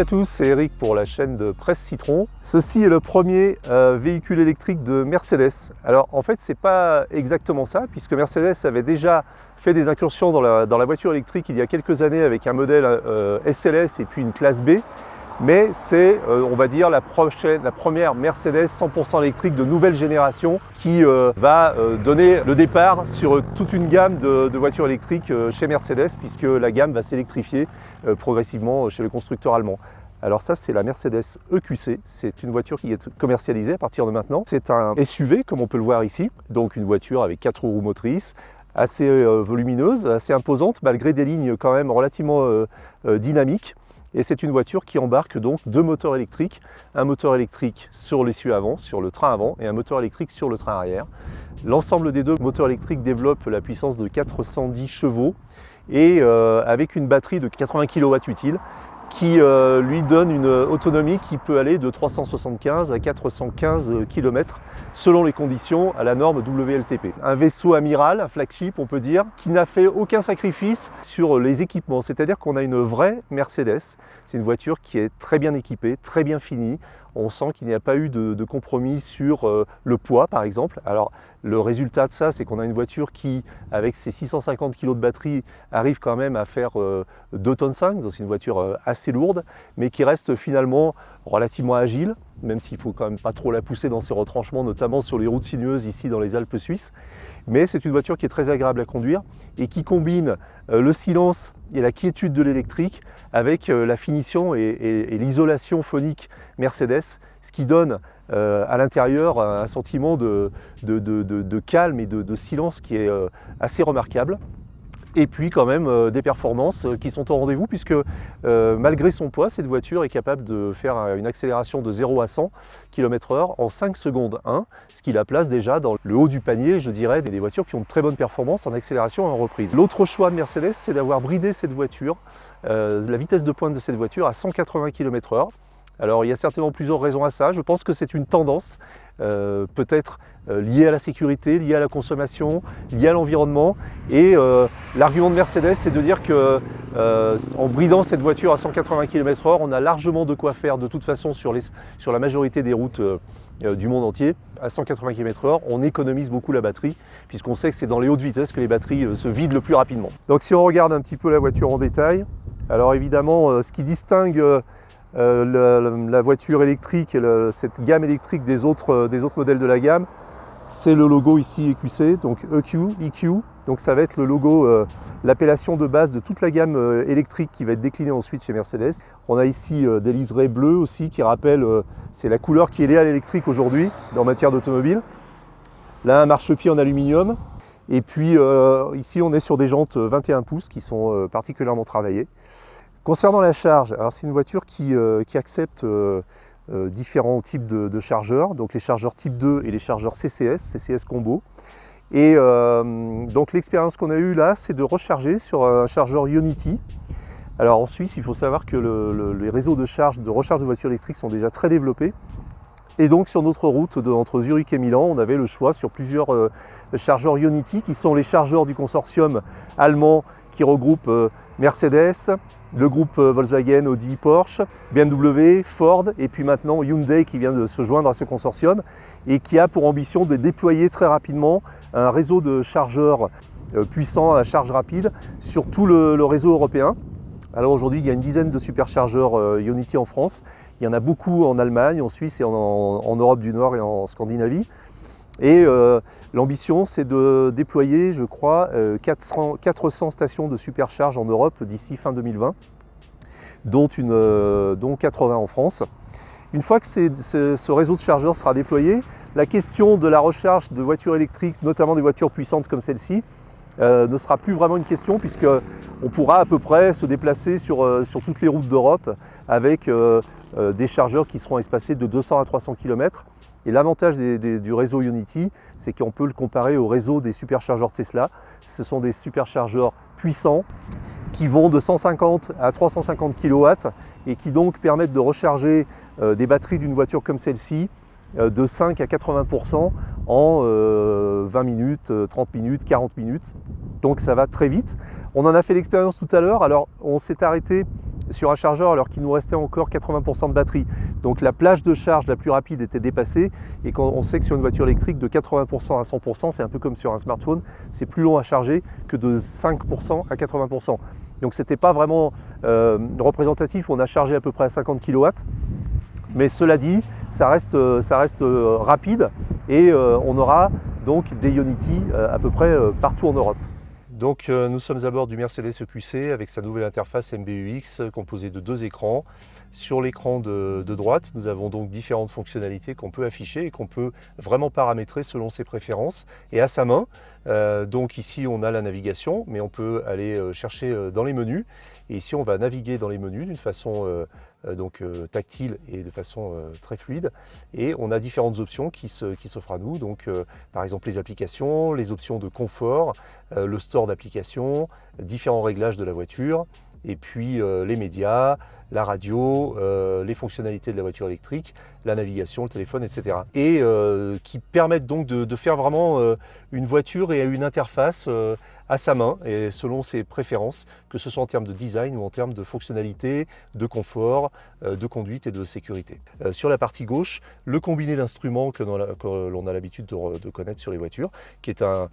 Salut à tous, c'est Eric pour la chaîne de Presse Citron. Ceci est le premier euh, véhicule électrique de Mercedes. Alors en fait c'est pas exactement ça puisque Mercedes avait déjà fait des incursions dans la, voiture électrique il y a quelques années avec un modèle euh, SLS et puis une classe B mais c'est, euh, on va dire, la, la première Mercedes 100% électrique de nouvelle génération qui euh, va euh, donner le départ sur toute une gamme de, voitures électriques chez Mercedes puisque la gamme va s'électrifier progressivement chez le constructeur allemand. Alors ça, c'est la Mercedes EQC. C'est une voiture qui est commercialisée à partir de maintenant. C'est un SUV, comme on peut le voir ici. Donc une voiture avec quatre roues motrices, assez volumineuse, assez imposante, malgré des lignes quand même relativement dynamiques. Et c'est une voiture qui embarque donc deux moteurs électriques, un moteur électrique sur l'essieu avant, sur le train avant, et un moteur électrique sur le train arrière. L'ensemble des deux moteurs électriques développe la puissance de 410 chevaux et euh, avec une batterie de 80 kW utile qui euh, lui donne une autonomie qui peut aller de 375 à 415 km selon les conditions à la norme WLTP. Un vaisseau amiral, un flagship on peut dire, qui n'a fait aucun sacrifice sur les équipements, c'est-à-dire qu'on a une vraie Mercedes, c'est une voiture qui est très bien équipée, très bien finie, on sent qu'il n'y a pas eu de, compromis sur euh, le poids par exemple. Alors le résultat de ça, c'est qu'on a une voiture qui, avec ses 650 kg de batterie, arrive quand même à faire 2 euh, tonnes 5, donc c'est une voiture euh, assez lourde, mais qui reste finalement relativement agile, même s'il ne faut quand même pas trop la pousser dans ses retranchements, notamment sur les routes sinueuses ici dans les Alpes suisses. Mais c'est une voiture qui est très agréable à conduire et qui combine le silence et la quiétude de l'électrique avec la finition et l'isolation phonique Mercedes, ce qui donne euh, à l'intérieur un sentiment de, calme et de, silence qui est euh, assez remarquable. Et puis quand même euh, des performances qui sont au rendez-vous puisque malgré son poids, cette voiture est capable de faire une accélération de 0 à 100 km/h en 5 secondes 1, ce qui la place déjà dans le haut du panier, je dirais, des voitures qui ont de très bonnes performances en accélération et en reprise. L'autre choix de Mercedes, c'est d'avoir bridé cette voiture, la vitesse de pointe de cette voiture à 180 km/h. Alors il y a certainement plusieurs raisons à ça. Je pense que c'est une tendance, euh, peut-être euh, liée à la sécurité, liée à la consommation, liée à l'environnement. Et euh, l'argument de Mercedes, c'est de dire que en bridant cette voiture à 180 km/h, on a largement de quoi faire de toute façon sur, sur la majorité des routes du monde entier. À 180 km/h, on économise beaucoup la batterie, puisqu'on sait que c'est dans les hautes vitesses que les batteries se vident le plus rapidement. Donc si on regarde un petit peu la voiture en détail, alors évidemment, ce qui distingue euh, la, voiture électrique et cette gamme électrique des autres, euh, des autres modèles de la gamme, c'est le logo ici EQC, donc EQ, EQ. Donc ça va être le logo, euh, l'appellation de base de toute la gamme électrique qui va être déclinée ensuite chez Mercedes. On a ici des liserés bleus aussi qui rappellent, c'est la couleur qui est liée à l'électrique aujourd'hui en matière d'automobile. Là un marchepied en aluminium. Et puis ici on est sur des jantes 21 pouces qui sont particulièrement travaillées. Concernant la charge, c'est une voiture qui, euh, accepte euh, euh, différents types de, chargeurs, donc les chargeurs type 2 et les chargeurs CCS, CCS combo. Et donc l'expérience qu'on a eue là, c'est de recharger sur un chargeur Unity. Alors en Suisse, il faut savoir que les réseaux de charge, de recharge de voitures électriques sont déjà très développés. Et donc sur notre route entre Zurich et Milan, on avait le choix sur plusieurs chargeurs Unity, qui sont les chargeurs du consortium allemand qui regroupe Mercedes, le groupe euh, Volkswagen, Audi, Porsche, BMW, Ford et puis maintenant Hyundai qui vient de se joindre à ce consortium et qui a pour ambition de déployer très rapidement un réseau de chargeurs euh, puissants à charge rapide sur tout le, réseau européen. Alors aujourd'hui, il y a une dizaine de superchargeurs euh, Unity en France. Il y en a beaucoup en Allemagne, en Suisse et en Europe du Nord et en Scandinavie. Et euh, l'ambition, c'est de déployer, je crois, 400, euh, stations de supercharge en Europe d'ici fin 2020, dont, une, euh, dont 80 en France. Une fois que ce réseau de chargeurs sera déployé, la question de la recharge de voitures électriques, notamment des voitures puissantes comme celle-ci, ne sera plus vraiment une question puisqu'on pourra à peu près se déplacer sur toutes les routes d'Europe avec des chargeurs qui seront espacés de 200 à 300 km et l'avantage du réseau Unity, c'est qu'on peut le comparer au réseau des superchargeurs Tesla. Ce sont des superchargeurs puissants qui vont de 150 à 350 kW et qui donc permettent de recharger euh, des batteries d'une voiture comme celle-ci de 5 à 80% en 20 minutes, 30 minutes, 40 minutes. Donc ça va très vite. On en a fait l'expérience tout à l'heure. Alors on s'est arrêté sur un chargeur alors qu'il nous restait encore 80% de batterie. Donc la plage de charge la plus rapide était dépassée et quand on sait que sur une voiture électrique de 80% à 100%, c'est un peu comme sur un smartphone, c'est plus long à charger que de 5% à 80%. Donc c'était pas vraiment euh, représentatif, on a chargé à peu près à 50 kW. Mais cela dit, ça reste, reste euh, rapide et euh, on aura donc des Ionity à peu près partout en Europe. Donc euh, nous sommes à bord du Mercedes EQC avec sa nouvelle interface MBUX composée de deux écrans. Sur l'écran de, droite, nous avons donc différentes fonctionnalités qu'on peut afficher et qu'on peut vraiment paramétrer selon ses préférences et à sa main. Euh, donc ici on a la navigation, mais on peut aller euh, chercher dans les menus. Et ici on va naviguer dans les menus d'une façon euh, donc euh, tactile et de façon euh, très fluide. Et on a différentes options qui s'offrent à nous, donc par exemple les applications, les options de confort, le store d'applications, différents réglages de la voiture, et puis les médias, la radio, les fonctionnalités de la voiture électrique, la navigation, le téléphone, etc. Et qui permettent donc de, faire vraiment une voiture et une interface à sa main et selon ses préférences, que ce soit en termes de design ou en termes de fonctionnalité, de confort, euh, de conduite et de sécurité. Euh, sur la partie gauche, le combiné d'instruments que l'on a l'habitude de, connaître sur les voitures, qui est un,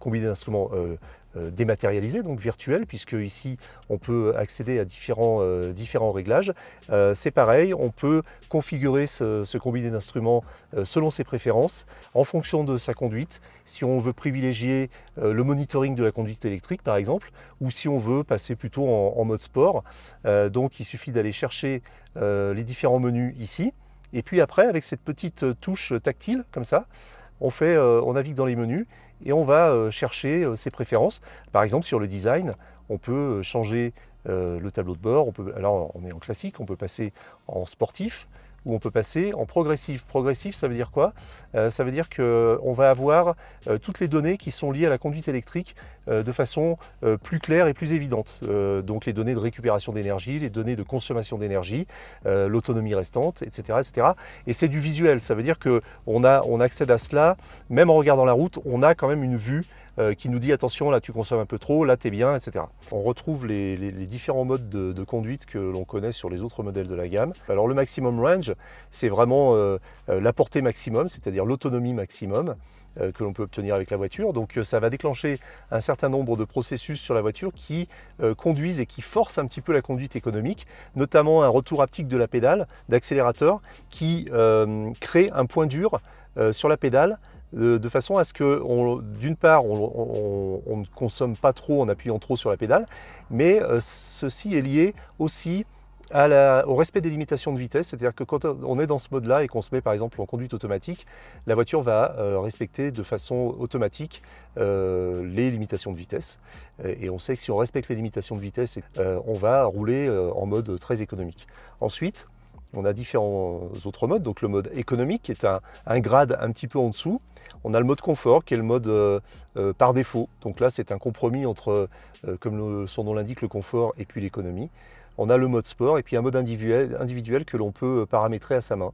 combiné d'instruments euh, dématérialisé, donc virtuel, puisque ici on peut accéder à différents, différents réglages. C'est pareil, on peut configurer ce, combiné d'instruments selon ses préférences, en fonction de sa conduite. Si on veut privilégier le monitoring de la conduite électrique par exemple, ou si on veut passer plutôt en, mode sport. Euh, donc il suffit d'aller chercher euh, les différents menus ici. Et puis après, avec cette petite touche tactile, comme ça, on, fait, euh, on navigue dans les menus et on va chercher ses préférences. Par exemple, sur le design, on peut changer le tableau de bord. On alors, on est en classique, on peut passer en sportif où on peut passer en progressif. Progressif, ça veut dire quoi? Euh, Ça veut dire qu'on va avoir euh, toutes les données qui sont liées à la conduite électrique euh, de façon plus claire et plus évidente. donc les données de récupération d'énergie, les données de consommation d'énergie, l'autonomie restante, etc. etc. Et c'est du visuel, ça veut dire qu'on on accède à cela, même en regardant la route, on a quand même une vue euh, qui nous dit attention là tu consommes un peu trop, là tu es bien, etc. On retrouve les, différents modes de, conduite que l'on connaît sur les autres modèles de la gamme. Alors le maximum range, c'est vraiment euh, euh, la portée maximum, c'est-à-dire l'autonomie maximum que l'on peut obtenir avec la voiture. Donc ça va déclencher un certain nombre de processus sur la voiture qui conduisent et qui forcent un petit peu la conduite économique, notamment un retour haptique de la pédale, d'accélérateur, qui crée un point dur sur la pédale de, façon à ce que, d'une part, on, ne consomme pas trop en appuyant trop sur la pédale, mais euh, ceci est lié aussi au respect des limitations de vitesse, c'est-à-dire que quand on est dans ce mode-là et qu'on se met par exemple en conduite automatique, la voiture va euh, respecter de façon automatique euh, les limitations de vitesse. Et on sait que si on respecte les limitations de vitesse, on va rouler en mode très économique. Ensuite, on a différents autres modes, donc le mode économique qui est un, grade un petit peu en dessous. On a le mode confort qui est le mode euh, euh, par défaut. Donc là c'est un compromis entre, euh, comme son nom l'indique, le confort et puis l'économie. On a le mode sport et puis un mode individuel que l'on peut paramétrer à sa main.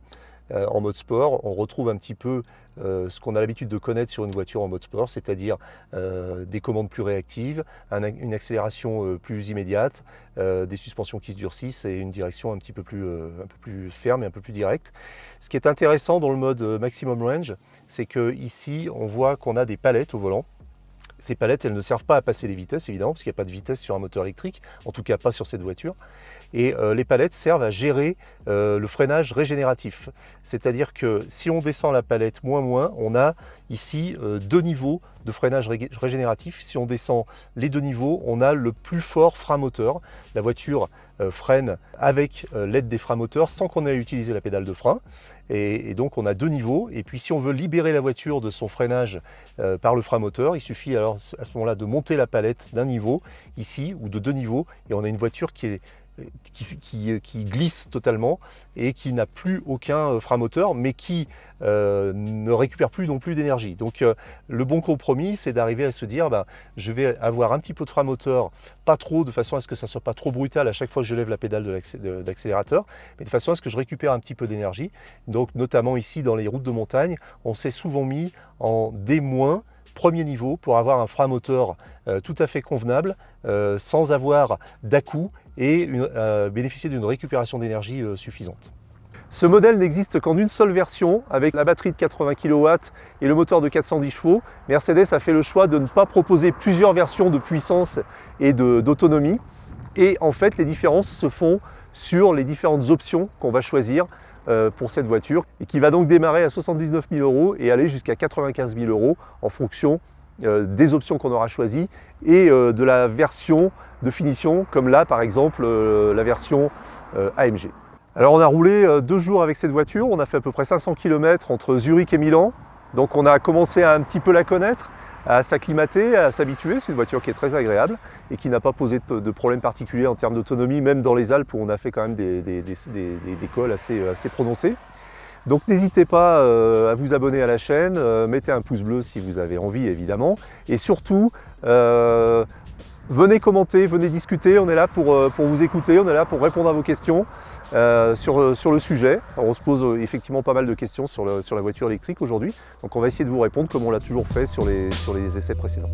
Euh, en mode sport, on retrouve un petit peu euh, ce qu'on a l'habitude de connaître sur une voiture en mode sport, c'est-à-dire euh, des commandes plus réactives, une accélération plus immédiate, des suspensions qui se durcissent et une direction un petit peu plus, ferme et un peu plus directe. Ce qui est intéressant dans le mode maximum range, c'est qu'ici on voit qu'on a des palettes au volant ces palettes, elles ne servent pas à passer les vitesses, évidemment, parce qu'il n'y a pas de vitesse sur un moteur électrique, en tout cas pas sur cette voiture. Et euh, les palettes servent à gérer euh, le freinage régénératif. C'est-à-dire que si on descend la palette moins moins, on a ici euh, deux niveaux de freinage régénératif. Si on descend les deux niveaux, on a le plus fort frein moteur. La voiture freine avec l'aide des freins moteurs sans qu'on ait à utiliser la pédale de frein. Et, donc on a deux niveaux. Et puis si on veut libérer la voiture de son freinage par le frein moteur, il suffit alors à ce moment-là de monter la palette d'un niveau ici ou de deux niveaux et on a une voiture qui est qui, qui, glisse totalement et qui n'a plus aucun frein moteur, mais qui ne récupère plus non plus d'énergie. Donc le bon compromis, c'est d'arriver à se dire, ben, je vais avoir un petit peu de frein moteur, pas trop, de façon à ce que ça ne soit pas trop brutal à chaque fois que je lève la pédale d'accélérateur, mais de façon à ce que je récupère un petit peu d'énergie. Donc notamment ici dans les routes de montagne, on s'est souvent mis en D- premier niveau pour avoir un frein moteur euh, tout à fait convenable, euh, sans avoir d'à-coup et euh, bénéficier d'une récupération d'énergie suffisante. Ce modèle n'existe qu'en une seule version, avec la batterie de 80 kW et le moteur de 410 chevaux. Mercedes a fait le choix de ne pas proposer plusieurs versions de puissance et d'autonomie. Et en fait, les différences se font sur les différentes options qu'on va choisir pour cette voiture et qui va donc démarrer à 79 000 euros et aller jusqu'à 95 000 euros en fonction euh, des options qu'on aura choisies et euh, de la version de finition comme là par exemple la version AMG. Alors on a roulé deux jours avec cette voiture, on a fait à peu près 500 km entre Zurich et Milan donc on a commencé à un petit peu la connaître à s'acclimater, à s'habituer. C'est une voiture qui est très agréable et qui n'a pas posé de, problème particulier en termes d'autonomie, même dans les Alpes où on a fait quand même des, des, cols assez, prononcés. Donc n'hésitez pas euh, à vous abonner à la chaîne, euh, mettez un pouce bleu si vous avez envie évidemment, et surtout euh, venez commenter, venez discuter, on est là pour, pour, vous écouter, on est là pour répondre à vos questions sur, sur, le sujet. on se pose effectivement pas mal de questions sur, la voiture électrique aujourd'hui, donc on va essayer de vous répondre comme on l'a toujours fait sur les essais précédents.